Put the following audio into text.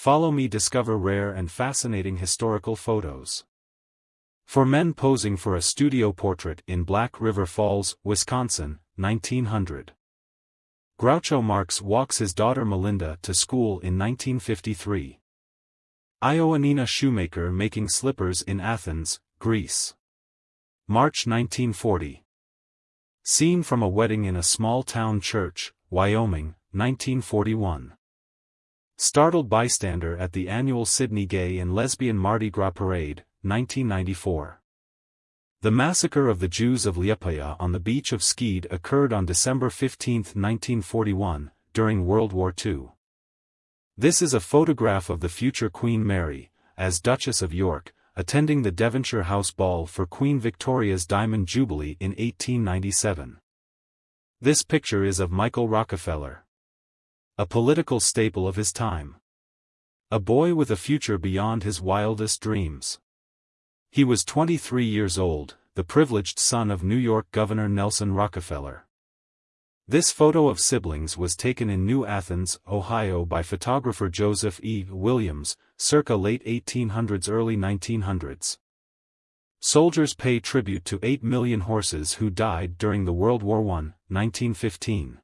Follow me discover rare and fascinating historical photos. Four men posing for a studio portrait in Black River Falls, Wisconsin, 1900. Groucho Marx walks his daughter Melinda to school in 1953. Ioannina shoemaker making slippers in Athens, Greece. March 1940. Scene from a wedding in a small town church, Wyoming, 1941. Startled bystander at the annual Sydney Gay and Lesbian Mardi Gras Parade, 1994. The massacre of the Jews of Liepaja on the beach of Skede occurred on December 15, 1941, during World War II. This is a photograph of the future Queen Mary, as Duchess of York, attending the Devonshire House Ball for Queen Victoria's Diamond Jubilee in 1897. This picture is of Michael Rockefeller. A political staple of his time. A boy with a future beyond his wildest dreams. He was 23 years old, the privileged son of New York Governor Nelson Rockefeller. This photo of siblings was taken in New Athens, Ohio by photographer Joseph E. Williams, circa late 1800s early 1900s. Soldiers pay tribute to 8 million horses who died during the World War I, 1915.